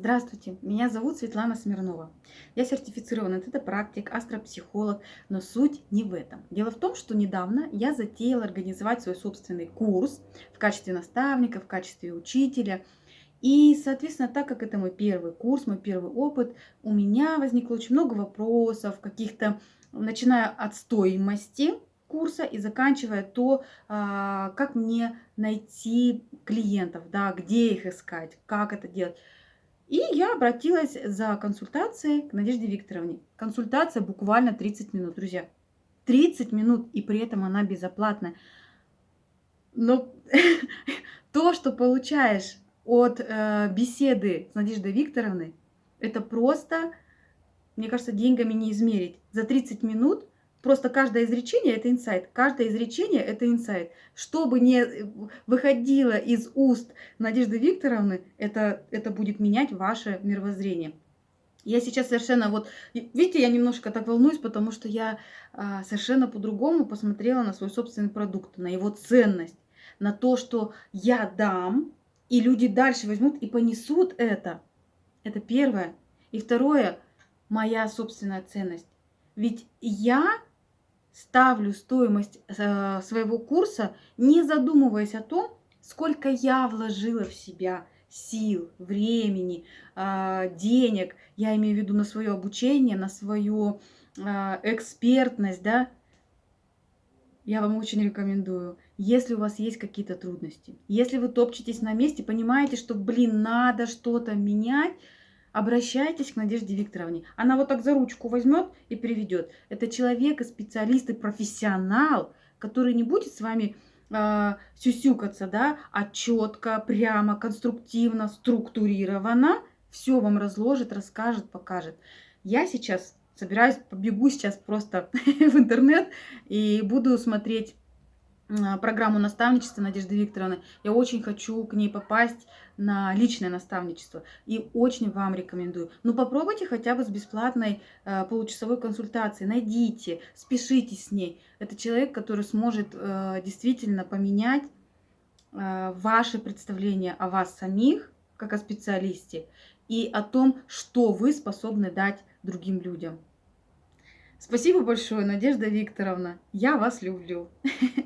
Здравствуйте, меня зовут Светлана Смирнова. Я сертифицированный тета-практик, астропсихолог, но суть не в этом. Дело в том, что недавно я затеяла организовать свой собственный курс в качестве наставника, в качестве учителя. И, соответственно, так как это мой первый курс, мой первый опыт, у меня возникло очень много вопросов, каких-то, начиная от стоимости, курса и заканчивая то, а, как мне найти клиентов, да, где их искать, как это делать. И я обратилась за консультацией к Надежде Викторовне. Консультация буквально 30 минут, друзья. 30 минут, и при этом она безоплатная. Но то, что получаешь от э, беседы с Надеждой Викторовной, это просто, мне кажется, деньгами не измерить. За 30 минут Просто каждое изречение – это инсайт. Каждое изречение – это инсайт. Что бы ни выходило из уст Надежды Викторовны, это, это будет менять ваше мировоззрение. Я сейчас совершенно вот, видите, я немножко так волнуюсь, потому что я а, совершенно по-другому посмотрела на свой собственный продукт, на его ценность, на то, что я дам, и люди дальше возьмут и понесут это. Это первое. И второе, моя собственная ценность. Ведь я ставлю стоимость э, своего курса, не задумываясь о том, сколько я вложила в себя сил, времени, э, денег, я имею в виду на свое обучение, на свою э, экспертность, да, я вам очень рекомендую, если у вас есть какие-то трудности, если вы топчетесь на месте, понимаете, что, блин, надо что-то менять, обращайтесь к Надежде Викторовне. Она вот так за ручку возьмет и приведет. Это человек специалист и профессионал, который не будет с вами э, сюсюкаться, да, а четко, прямо, конструктивно, структурированно все вам разложит, расскажет, покажет. Я сейчас собираюсь, побегу сейчас просто в интернет и буду смотреть программу наставничества Надежды Викторовны. Я очень хочу к ней попасть на личное наставничество и очень вам рекомендую. Ну попробуйте хотя бы с бесплатной э, получасовой консультацией, найдите, спешите с ней. Это человек, который сможет э, действительно поменять э, ваше представление о вас самих, как о специалисте, и о том, что вы способны дать другим людям. Спасибо большое, Надежда Викторовна. Я вас люблю.